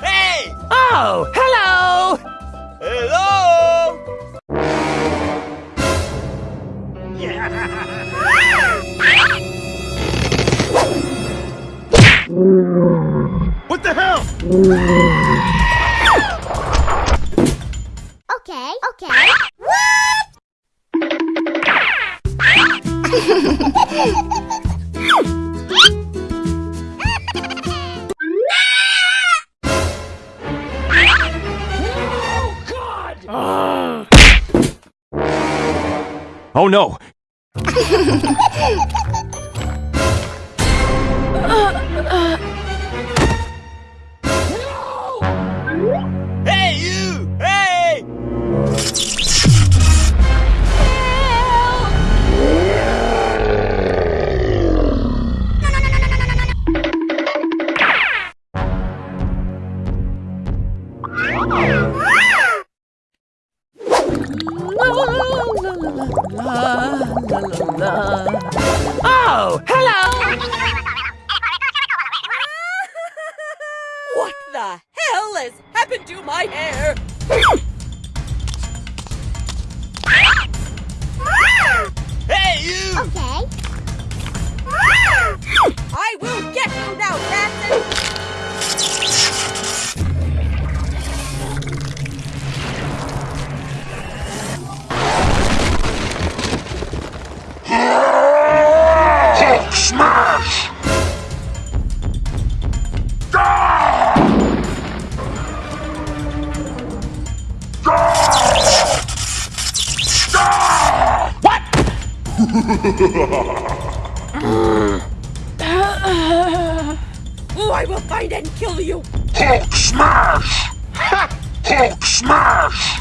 Hey! Oh, hello! Hello! What the hell? Okay, okay. Oh no! Hey, Oh, I will find and kill you! Hulk smash! Hulk smash!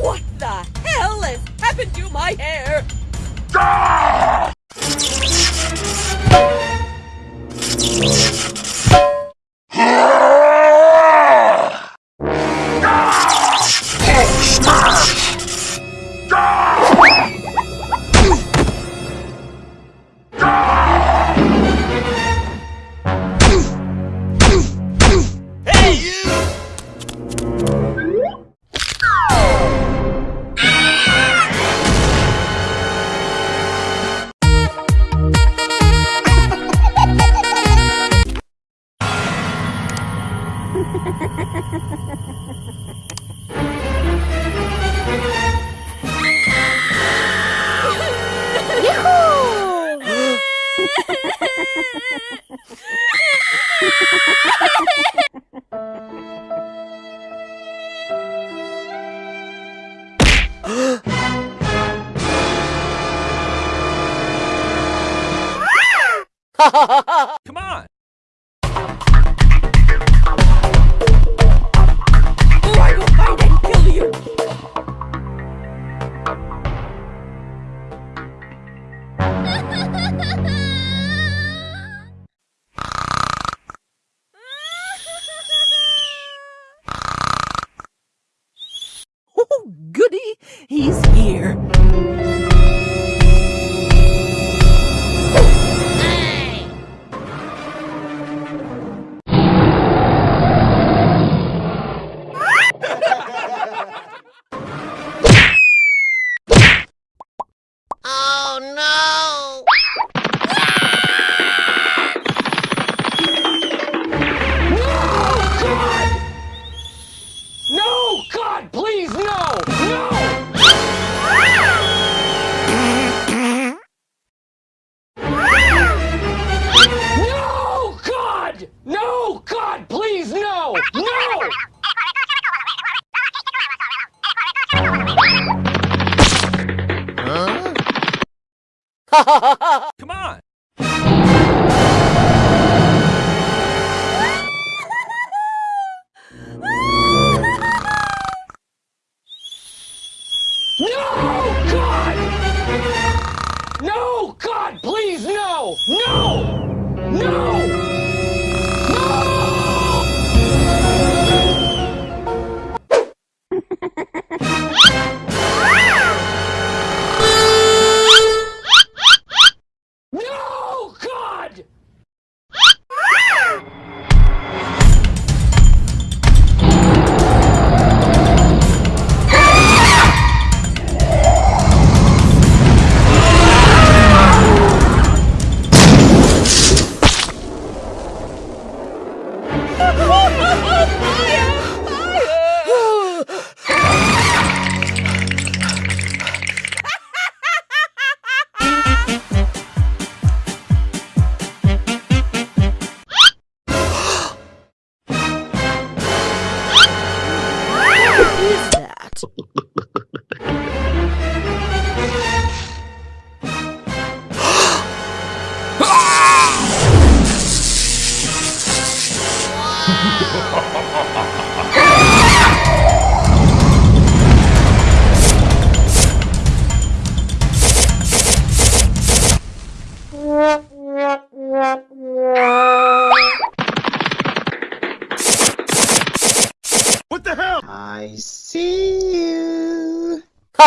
What the hell has happened to my hair? Come on! Come on!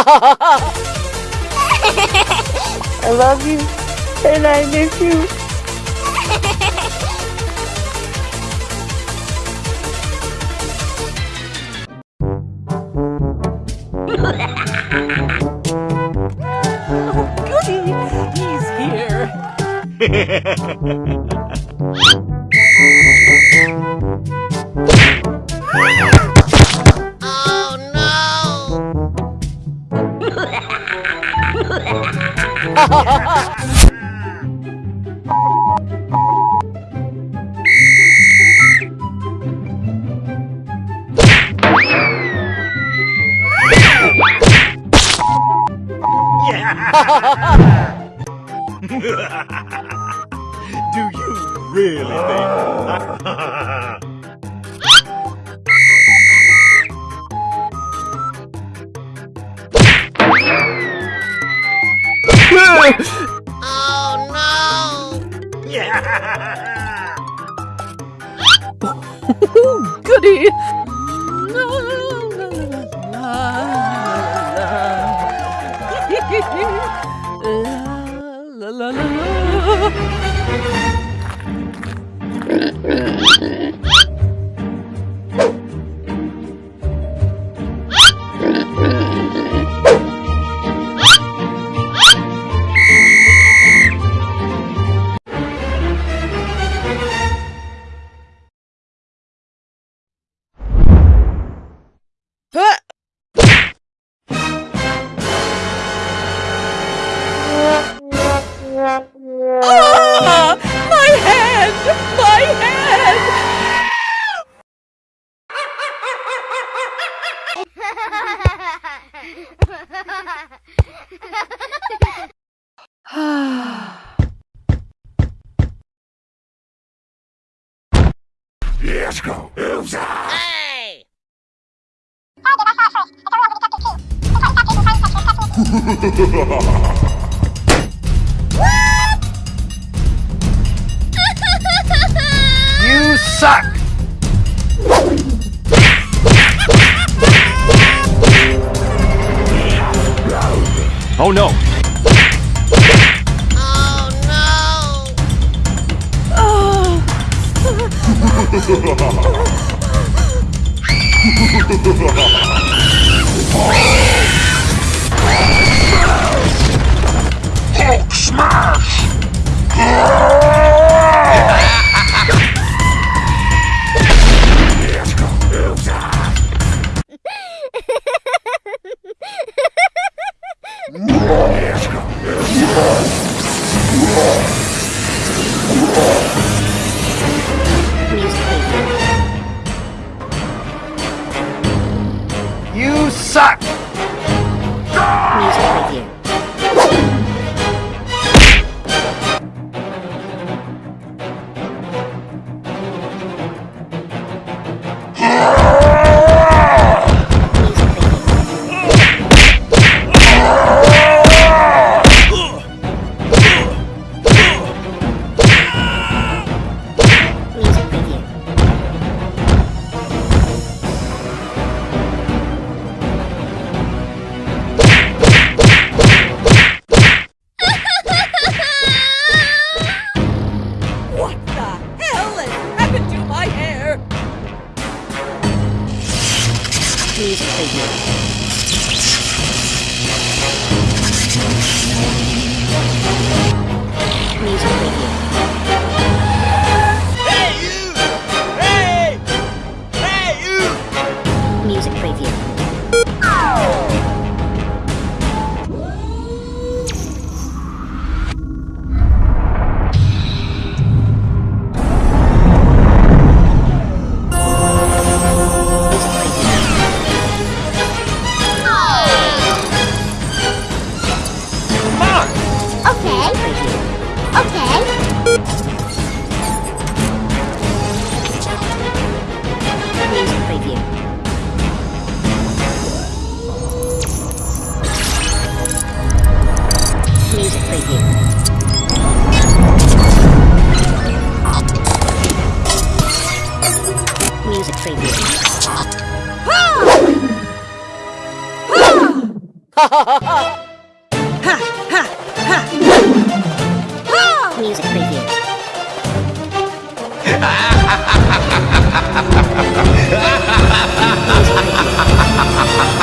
I love you, and I miss you. Oh, goody! He's here. Do you really think? Oh, no. Yeah! goody! La, la, la, la, You suck! Oh no! You suck! Hey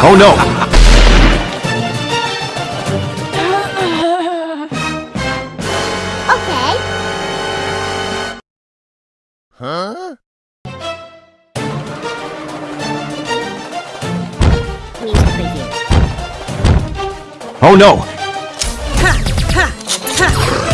Oh no! Okay. Huh? Oh no! Ha! Ha! Ha!